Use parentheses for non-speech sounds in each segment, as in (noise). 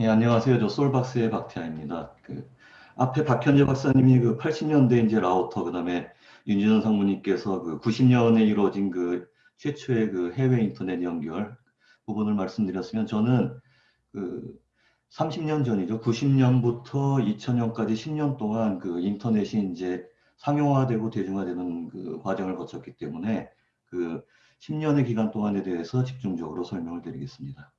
예, 안녕하세요. 저 솔박스의 박태아입니다. 그 앞에 박현재 박사님이 그 80년대 이제 라우터 그다음에 윤진원 상무님께서 그 90년에 이루어진 그 최초의 그 해외 인터넷 연결 부분을 말씀드렸으면 저는 그 30년 전이죠. 90년부터 2000년까지 10년 동안 그 인터넷이 이제 상용화되고 대중화되는 그 과정을 거쳤기 때문에 그 10년의 기간 동안에 대해서 집중적으로 설명을 드리겠습니다.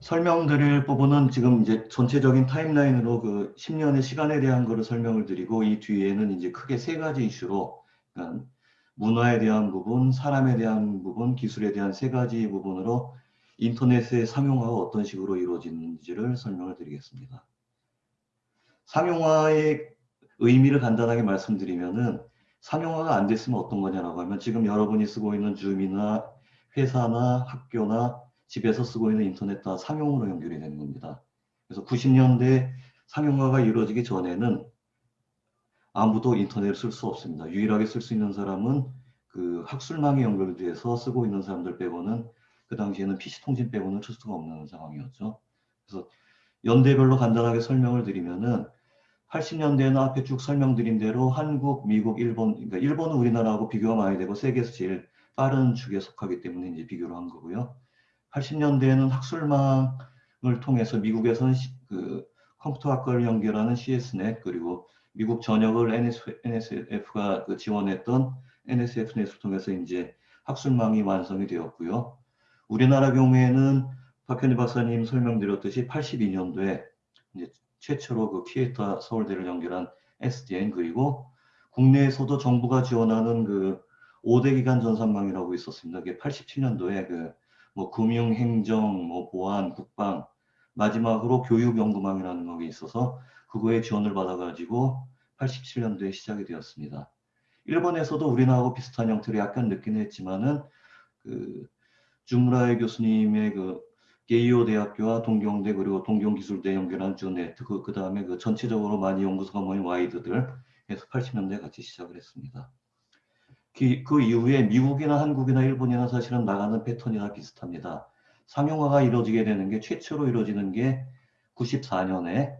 설명드릴 부분은 지금 이제 전체적인 타임라인으로 그 10년의 시간에 대한 거를 설명을 드리고 이 뒤에는 이제 크게 세 가지 이슈로 그러니까 문화에 대한 부분, 사람에 대한 부분, 기술에 대한 세 가지 부분으로 인터넷의 상용화가 어떤 식으로 이루어지는지를 설명을 드리겠습니다. 상용화의 의미를 간단하게 말씀드리면은 상용화가 안 됐으면 어떤 거냐라고 하면 지금 여러분이 쓰고 있는 줌이나 회사나 학교나 집에서 쓰고 있는 인터넷 다 상용으로 연결이 되는 겁니다. 그래서 90년대 상용화가 이루어지기 전에는 아무도 인터넷을 쓸 수 없습니다. 유일하게 쓸 수 있는 사람은 그 학술망에 연결돼서 쓰고 있는 사람들 빼고는 그 당시에는 PC통신 빼고는 쓸 수가 없는 상황이었죠. 그래서 연대별로 간단하게 설명을 드리면은 80년대에는 앞에 쭉 설명드린 대로 한국, 미국, 일본, 그러니까 일본은 우리나라하고 비교가 많이 되고 세계에서 제일 빠른 축에 속하기 때문에 이제 비교를 한 거고요. 80년대에는 학술망을 통해서 미국에서는 그 컴퓨터 학과를 연결하는 CSNet 그리고 미국 전역을 NSF가 그 지원했던 NSF넷을 통해서 이제 학술망이 완성이 되었고요. 우리나라 경우에는 박현희 박사님 설명드렸듯이 82년도에 이제 최초로 그 키에타 서울대를 연결한 SDN 그리고 국내에서도 정부가 지원하는 그 5대 기관 전산망이라고 있었습니다. 그게 87년도에 그 뭐 금융, 행정, 뭐 보안, 국방, 마지막으로 교육 연구망이라는 것이 있어서 그거에 지원을 받아가지고 87년도에 시작이 되었습니다. 일본에서도 우리나라하고 비슷한 형태로 약간 늦긴 했지만은 그 주무라의 교수님의 그 게이오 대학교와 동경대 그리고 동경기술대 연결한 주 네트 그, 그 다음에 그 전체적으로 많이 연구소가 모인 와이드들 해서 80년대 같이 시작을 했습니다. 그, 그 이후에 미국이나 한국이나 일본이나 사실은 나가는 패턴이나 비슷합니다. 상용화가 이루어지게 되는 게 최초로 이루어지는 게 94년에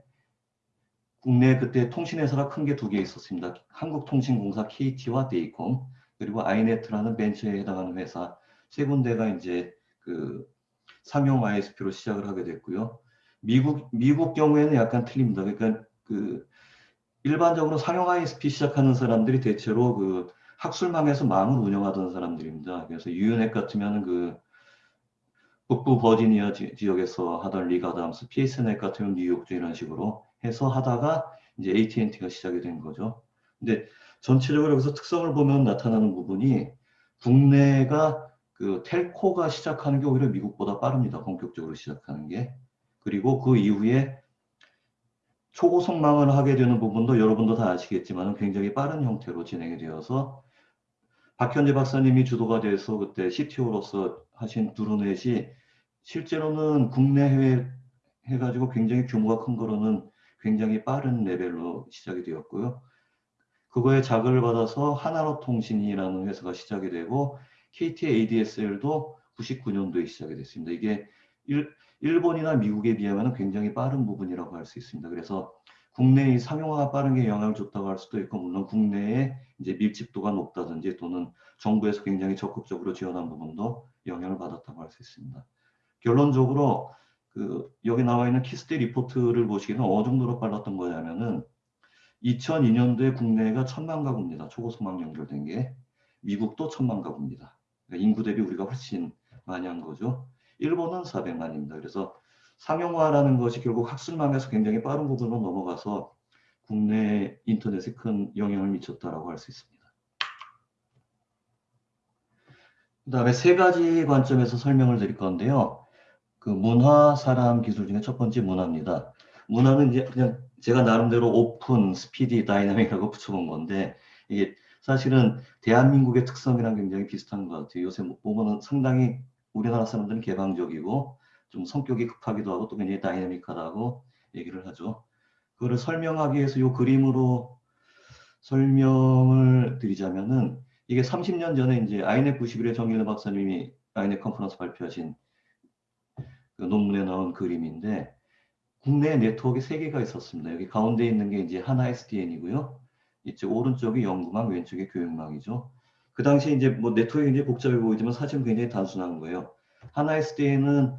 국내 그때 통신회사가 큰 게 두 개 있었습니다. 한국통신공사 KT와 데이콤 그리고 아이네트라는 벤처에 해당하는 회사 세 군데가 이제 그 상용 ISP로 시작을 하게 됐고요. 미국 미국 경우에는 약간 틀립니다. 그러니까 그 일반적으로 상용 ISP 시작하는 사람들이 대체로 그 학술망에서 망을 운영하던 사람들입니다. 그래서 유은핵 같으면 그 북부 버지니아 지, 역에서 하던 리가담스, PSNet 같으면 뉴욕주 이런 식으로 해서 하다가 이제 AT&T가 시작이 된 거죠. 근데 전체적으로 여기서 특성을 보면 나타나는 부분이 국내가 그 텔코가 시작하는 게 오히려 미국보다 빠릅니다. 본격적으로 시작하는 게. 그리고 그 이후에 초고속망을 하게 되는 부분도 여러분도 다 아시겠지만 굉장히 빠른 형태로 진행이 되어서 박현재 박사님이 주도가 돼서 그때 CTO로서 하신 드루넷이 실제로는 국내 해외 해가지고 굉장히 규모가 큰 거로는 굉장히 빠른 레벨로 시작이 되었고요. 그거에 자극을 받아서 하나로 통신이라는 회사가 시작이 되고 KT ADSL도 99년도에 시작이 됐습니다. 이게 일, 일본이나 미국에 비하면 굉장히 빠른 부분이라고 할 수 있습니다. 그래서 국내의 상용화가 빠른 게 영향을 줬다고 할 수도 있고 물론 국내에 이제 밀집도가 높다든지 또는 정부에서 굉장히 적극적으로 지원한 부분도 영향을 받았다고 할 수 있습니다. 결론적으로 그 여기 나와 있는 키스테 리포트를 보시기는 어느 정도로 빨랐던 거냐면은 2002년도에 국내가 천만 가구입니다. 초고속망 연결된 게 미국도 천만 가구입니다. 그러니까 인구 대비 우리가 훨씬 많이 한 거죠. 일본은 400만입니다. 그래서 상용화라는 것이 결국 학술망에서 굉장히 빠른 부분으로 넘어가서 국내 인터넷에 큰 영향을 미쳤다라고 할 수 있습니다. 그 다음에 세 가지 관점에서 설명을 드릴 건데요. 그 문화, 사람, 기술 중에 첫 번째 문화입니다. 문화는 이제 그냥 제가 나름대로 open, speedy, dynamic이라고 (laughs) 붙여본 건데 이게 사실은 대한민국의 특성이랑 굉장히 비슷한 것 같아요. 요새 보면은 상당히 우리나라 사람들은 개방적이고 좀 성격이 급하기도 하고 또 굉장히 다이내믹하다고 얘기를 하죠. 그거를 설명하기 위해서 이 그림으로 설명을 드리자면은 이게 30년 전에 이제 아이넷 91의 정일래 박사님이 아이넷 컨퍼런스 발표하신 그 논문에 나온 그림인데 국내 네트워크 세 개가 있었습니다. 여기 가운데 있는 게 이제 하나 SDN이고요. 이쪽 오른쪽이 연구망, 왼쪽이 교육망이죠. 그 당시에 이제 뭐 네트워크 굉장히 복잡해 보이지만 사실은 굉장히 단순한 거예요. 하나 SDN은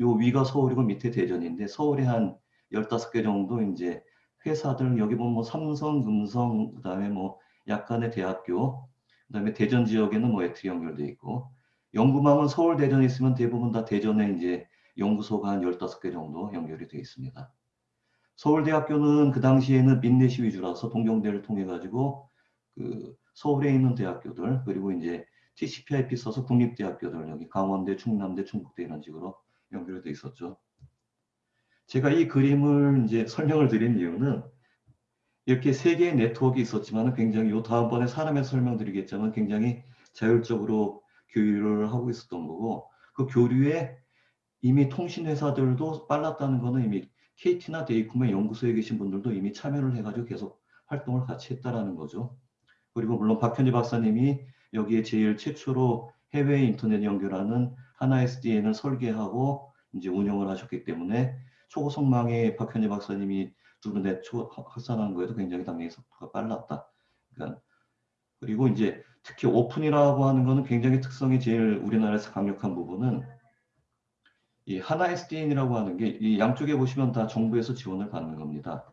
요 위가 서울이고 밑에 대전인데 서울에 한 15개 정도 이제 회사들 여기 보면 뭐 삼성, 금성, 그다음에 뭐 약간의 대학교, 그다음에 대전 지역에는 뭐 ETRI 연결돼 있고 연구망은 서울 대전에 있으면 대부분 다 대전에 이제 연구소가 한 15개 정도 연결이 되어 있습니다. 서울대학교는 그 당시에는 민내시 위주라서 동경대를 통해 가지고 그 서울에 있는 대학교들 그리고 이제 TCP/IP 써서 국립대학교들 여기 강원대, 충남대, 충북대 이런 식으로 연결이 돼 있었죠. 제가 이 그림을 이제 설명을 드린 이유는 이렇게 세 개의 네트워크가 있었지만 굉장히 요 다음번에 사람에 설명드리겠지만 굉장히 자율적으로 교류를 하고 있었던 거고 그 교류에 이미 통신회사들도 빨랐다는 거는 이미 KT나 데이콤의 연구소에 계신 분들도 이미 참여를 해가지고 계속 활동을 같이 했다라는 거죠. 그리고 물론 박현희 박사님이 여기에 제일 최초로 해외 인터넷 연결하는 하나 SDN을 설계하고 이제 운영을 하셨기 때문에 초고속망에 박현희 박사님이 두루넷 확산한 거에도 굉장히 당연히 속도가 빨랐다. 그러니까 그리고 이제 특히 오픈이라고 하는 거는 굉장히 특성이 제일 우리나라에서 강력한 부분은 이 하나 SDN이라고 하는 게 이 양쪽에 보시면 다 정부에서 지원을 받는 겁니다.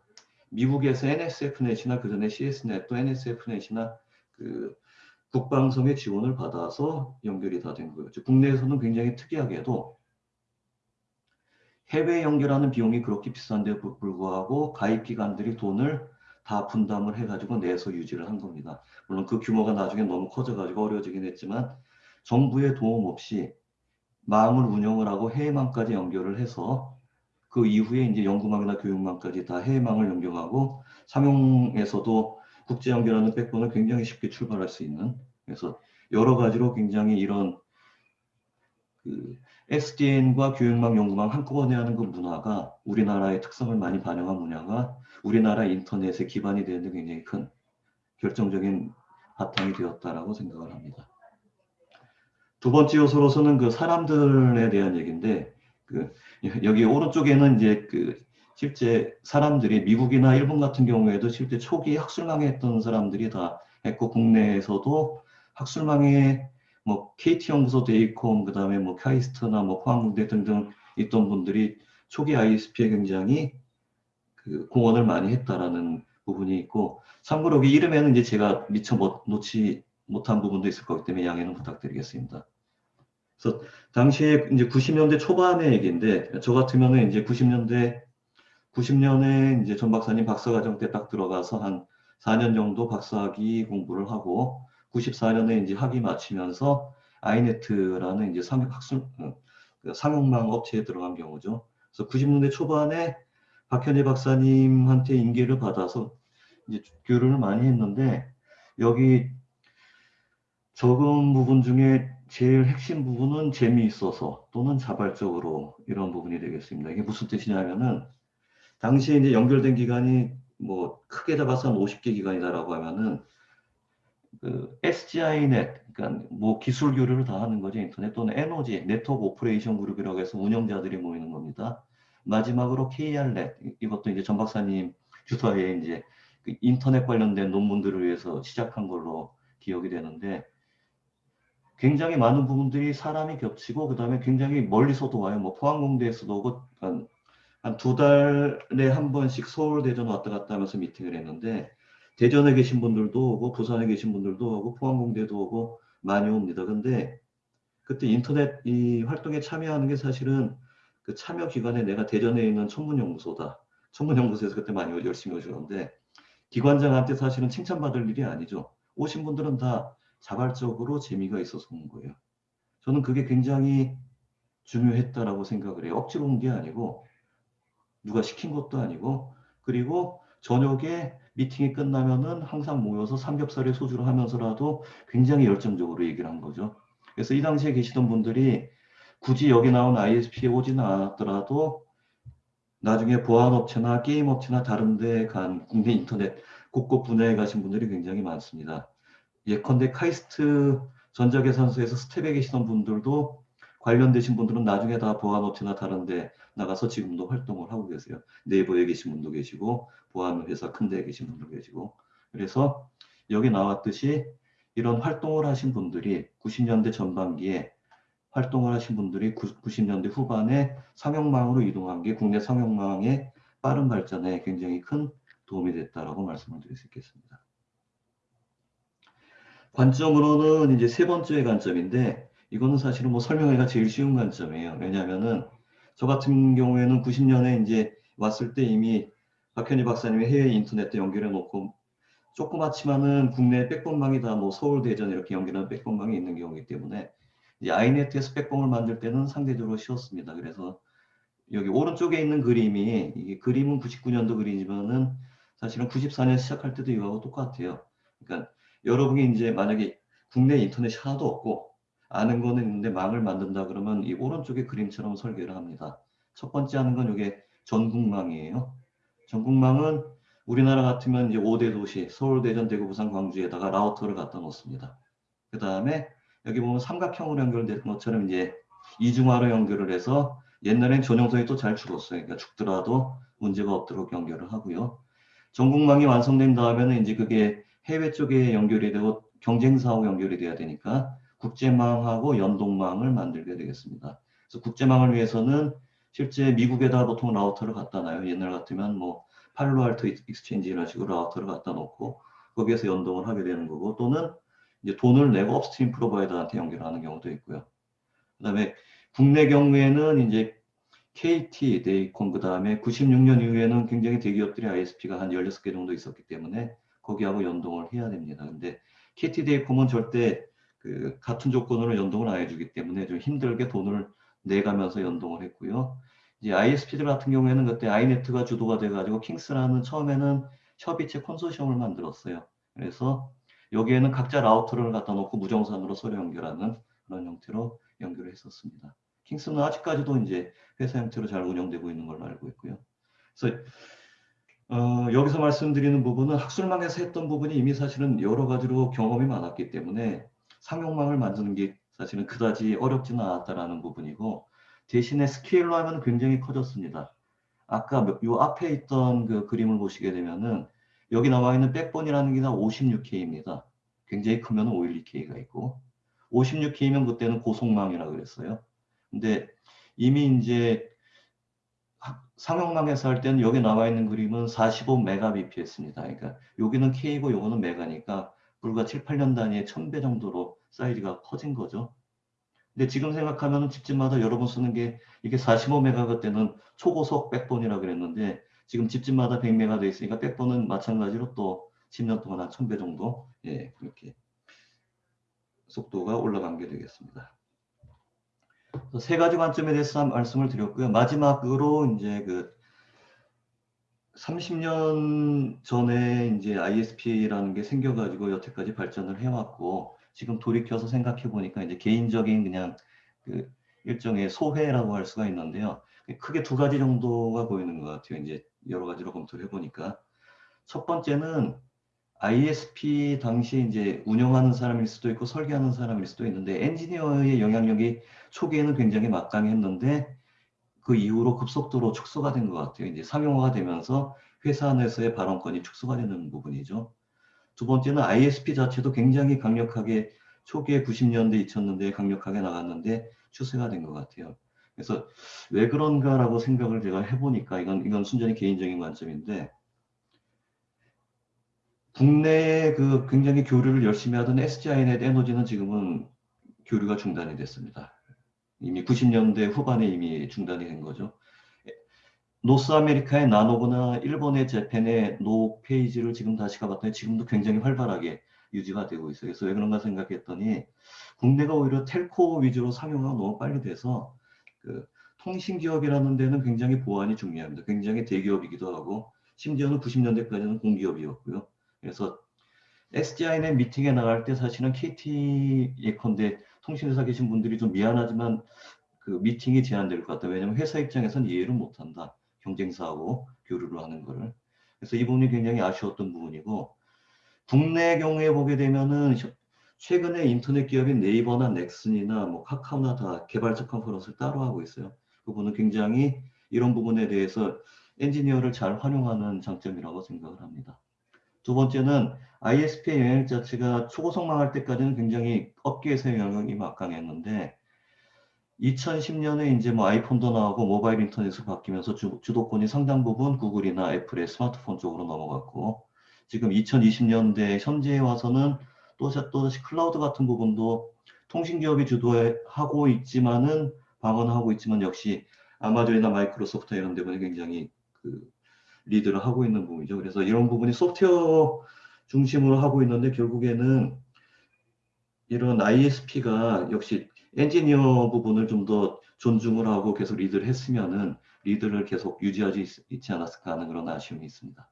미국에서 NSF넷이나 그 전에 CS넷 또 NSF넷이나 그 국방성의 지원을 받아서 연결이 다 된 거예요. 국내에서는 굉장히 특이하게도 해외 연결하는 비용이 그렇게 비싼데 불구하고 가입 기관들이 돈을 다 분담을 해가지고 내서 유지를 한 겁니다. 물론 그 규모가 나중에 너무 커져가지고 어려워지긴 했지만 정부의 도움 없이 망을 운영을 하고 해외망까지 연결을 해서 그 이후에 이제 연구망이나 교육망까지 다 해외망을 연결하고 상용에서도 국제 연결하는 백본을 굉장히 쉽게 출발할 수 있는 그래서 여러 가지로 굉장히 이런 그 SDN과 교육망, 연구망 한꺼번에 하는 그 문화가 우리나라의 특성을 많이 반영한 문화가 우리나라 인터넷의 기반이 되는데 굉장히 큰 결정적인 바탕이 되었다라고 생각을 합니다. 두 번째 요소로서는 그 사람들에 대한 얘기인데 그 여기 오른쪽에는 이제 그 실제 사람들이 미국이나 일본 같은 경우에도 실제 초기 학술망에 했던 사람들이 다 했고 국내에서도 학술망에 뭐 KT 연구소 데이콤 그다음에 뭐 카이스트나 뭐 포항공대 등등 있던 분들이 초기 ISP에 굉장히 그 공헌을 많이 했다라는 부분이 있고 참고로 여기 이름에는 이제 제가 미처 못, 놓지 못한 부분도 있을 거기 때문에 양해는 부탁드리겠습니다. 그래서 당시에 이제 90년대 초반의 얘기인데 저 같으면은 이제 90년대 90년에 이제 전 박사님 박사과정 때 딱 들어가서 한 4년 정도 박사학위 공부를 하고 94년에 이제 학위 마치면서 아이네트라는 이제 상용 학술 어, 그 상용망 업체에 들어간 경우죠. 그래서 90년대 초반에 박현제 박사님한테 인계를 받아서 이제 교류를 많이 했는데 여기 적은 부분 중에 제일 핵심 부분은 재미있어서 또는 자발적으로 이런 부분이 되겠습니다. 이게 무슨 뜻이냐면은 당시에 이제 연결된 기관이 뭐 크게 잡아서 한 50개 기관이다라고 하면은 그 SG-INET, 그러니까 뭐 기술 교류를 다 하는 거죠. 인터넷 또는 NOG, Network Operation Group이라고 해서 운영자들이 모이는 겁니다. 마지막으로 KR넷, 이것도 이제 전 박사님 주사에 이제 그 인터넷 관련된 논문들을 위해서 시작한 걸로 기억이 되는데 굉장히 많은 부분들이 사람이 겹치고 그 다음에 굉장히 멀리서도 와요. 뭐 포항공대에서도 오고 한두 달에 한 번씩 서울 대전 왔다 갔다 하면서 미팅을 했는데 대전에 계신 분들도 오고 부산에 계신 분들도 오고 포항공대도 오고 많이 옵니다. 근데 그때 인터넷 이 활동에 참여하는 게 사실은 그 참여 기관에 내가 대전에 있는 천문연구소다. 천문연구소에서 그때 많이 열심히 오셨는데 기관장한테 사실은 칭찬받을 일이 아니죠. 오신 분들은 다 자발적으로 재미가 있어서 온 거예요. 저는 그게 굉장히 중요했다라고 생각을 해요. 억지로 온 게 아니고 누가 시킨 것도 아니고 그리고 저녁에 미팅이 끝나면은 항상 모여서 삼겹살에 소주를 하면서라도 굉장히 열정적으로 얘기를 한 거죠. 그래서 이 당시에 계시던 분들이 굳이 여기 나온 ISP에 오지는 않았더라도 나중에 보안업체나 게임업체나 다른 데 간 국내 인터넷 곳곳 분야에 가신 분들이 굉장히 많습니다. 예컨대 카이스트 전자계산소에서 스텝에 계시던 분들도 관련되신 분들은 나중에 다 보안업체나 다른데 나가서 지금도 활동을 하고 계세요. 네이버에 계신 분도 계시고 보안회사 큰 데에 계신 분도 계시고 그래서 여기 나왔듯이 이런 활동을 하신 분들이 90년대 전반기에 활동을 하신 분들이 90년대 후반에 상용망으로 이동한 게 국내 상용망의 빠른 발전에 굉장히 큰 도움이 됐다라고 말씀을 드릴 수 있겠습니다. 관점으로는 이제 세 번째 관점인데 이거는 사실은 뭐 설명하기가 제일 쉬운 관점이에요. 왜냐하면은 저 같은 경우에는 90년에 이제 왔을 때 이미 박현희 박사님이 해외 인터넷도 연결해 놓고 조그맣지만은 국내 백본망이 다 뭐 서울, 대전 이렇게 연결하는 백본망이 있는 경우이기 때문에 아이네트에서 백본을 만들 때는 상대적으로 쉬웠습니다. 그래서 여기 오른쪽에 있는 그림이 이게 그림은 99년도 그림이지만은 사실은 94년 시작할 때도 이거하고 똑같아요. 그러니까 여러분이 이제 만약에 국내 인터넷이 하나도 없고 아는 거는 있는데 망을 만든다 그러면 이 오른쪽의 그림처럼 설계를 합니다. 첫 번째 하는 건 이게 전국망이에요. 전국망은 우리나라 같으면 이제 5대 도시 서울, 대전, 대구, 부산, 광주에다가 라우터를 갖다 놓습니다. 그 다음에 여기 보면 삼각형으로 연결된 것처럼 이제 이중화로 연결을 해서 옛날엔 전용선이 또 잘 죽었어요. 그러니까 죽더라도 문제가 없도록 연결을 하고요. 전국망이 완성된 다음에는 이제 그게 해외 쪽에 연결이 되고 경쟁사하고 연결이 돼야 되니까 국제망하고 연동망을 만들게 되겠습니다. 그래서 국제망을 위해서는 실제 미국에다 보통 라우터를 갖다 놔요. 옛날 같으면 뭐 Palo Alto Exchange 이런 식으로 라우터를 갖다 놓고 거기에서 연동을 하게 되는 거고 또는 이제 돈을 내고 upstream provider한테 연결하는 경우도 있고요. 그 다음에 국내 경우에는 이제 KT, 데이콤 그 다음에 96년 이후에는 굉장히 대기업들이 ISP가 한 16개 정도 있었기 때문에 거기하고 연동을 해야 됩니다. 근데 KT 데이콤은 절대 그 같은 조건으로 연동을 안 해주기 때문에 좀 힘들게 돈을 내가면서 연동을 했고요. 이제 ISP들 같은 경우에는 그때 아이네트가 주도가 돼가지고 킹스라는 처음에는 협의체 콘소시엄을 만들었어요. 그래서 여기에는 각자 라우터를 갖다 놓고 무정산으로 서로 연결하는 그런 형태로 연결을 했었습니다. 킹스는 아직까지도 이제 회사 형태로 잘 운영되고 있는 걸로 알고 있고요. 그래서 어, 여기서 말씀드리는 부분은 학술망에서 했던 부분이 이미 사실은 여러 가지로 경험이 많았기 때문에 상용망을 만드는 게 사실은 그다지 어렵지는 않았다라는 부분이고 대신에 스케일로 하면 굉장히 커졌습니다. 아까 요 앞에 있던 그 그림을 보시게 되면은 여기 나와 있는 백본이라는 게 다 56K입니다. 굉장히 크면 512K가 있고 56K면 그때는 고속망이라 그랬어요. 근데 이미 이제 상용망에서 할 때는 여기 나와 있는 그림은 45 메가bps입니다. 그러니까 여기는 K고 요거는 메가니까 불과 7, 8년 단위의 1000배 정도로 사이즈가 커진 거죠. 근데 지금 생각하면 집집마다 여러분 쓰는 게 이게 45메가 그때는 초고속 백본이라 그랬는데 지금 집집마다 100메가 돼 있으니까 백본은 마찬가지로 또 10년 동안 한 1000배 정도 예, 그렇게 속도가 올라간 게 되겠습니다. 세 가지 관점에 대해서 말씀을 드렸고요. 마지막으로 이제 그 30년 전에 이제 ISP라는 게 생겨가지고 여태까지 발전을 해왔고 지금 돌이켜서 생각해 보니까 이제 개인적인 그냥 그 일종의 소회라고 할 수가 있는데요. 크게 두 가지 정도가 보이는 것 같아요. 이제 여러 가지로 검토를 해보니까 첫 번째는 ISP 당시 이제 운영하는 사람일 수도 있고 설계하는 사람일 수도 있는데 엔지니어의 영향력이 초기에는 굉장히 막강했는데 그 이후로 급속도로 축소가 된 것 같아요. 이제 상용화가 되면서 회사 내에서의 발언권이 축소가 되는 부분이죠. 두 번째는 ISP 자체도 굉장히 강력하게 초기에 90년대, 2000년대에 강력하게 나갔는데 추세가 된 것 같아요. 그래서 왜 그런가라고 생각을 제가 해보니까 이건 이건 순전히 개인적인 관점인데 국내에 그 굉장히 교류를 열심히 하던 SGI넷 에너지는 지금은 교류가 중단이 됐습니다. 이미 90년대 후반에 이미 중단이 된 거죠. North America의 NANOG나 일본의 Japan의 NOG 페이지를 지금 다시 가봤더니 지금도 굉장히 활발하게 유지가 되고 있어요. 그래서 왜 그런가 생각했더니 국내가 오히려 telco 위주로 상용화가 너무 빨리 돼서 그 통신기업이라는 데는 굉장히 보안이 중요합니다. 굉장히 대기업이기도 하고 심지어는 90년대까지는 공기업이었고요. 그래서 SDInet 미팅에 나갈 때 사실은 KT 예컨대 통신회사 계신 분들이 좀 미안하지만 그 미팅이 제한될 것 같다. 왜냐하면 회사 입장에서는 이해를 못한다. 경쟁사하고 교류를 하는 거를. 그래서 이 부분이 굉장히 아쉬웠던 부분이고 국내 경우에 보게 되면은 최근에 인터넷 기업인 네이버나 넥슨이나 뭐 카카오나 다 개발자 컨퍼런스를 따로 하고 있어요. 그분은 굉장히 이런 부분에 대해서 엔지니어를 잘 활용하는 장점이라고 생각을 합니다. 두 번째는 ISP의 영향 자체가 초고속망할 때까지는 굉장히 업계에서의 영향이 막강했는데 2010년에 이제 뭐 아이폰도 나오고 모바일 인터넷으로 바뀌면서 주, 주도권이 상당 부분 구글이나 애플의 스마트폰 쪽으로 넘어갔고 지금 2020년대 현재에 와서는 또, 또다시 클라우드 같은 부분도 통신기업이 주도하고 있지만은 방언하고 있지만 역시 아마존이나 마이크로소프트 이런 데분이 굉장히 그 리드를 하고 있는 부분이죠. 그래서 이런 부분이 소프트웨어 중심으로 하고 있는데 결국에는 이런 ISP가 역시 엔지니어 부분을 좀 더 존중을 하고 계속 리드를 했으면은 리드를 계속 유지하지 있, 지 않았을까 하는 그런 아쉬움이 있습니다.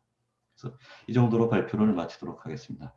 그래서 이 정도로 발표를 마치도록 하겠습니다.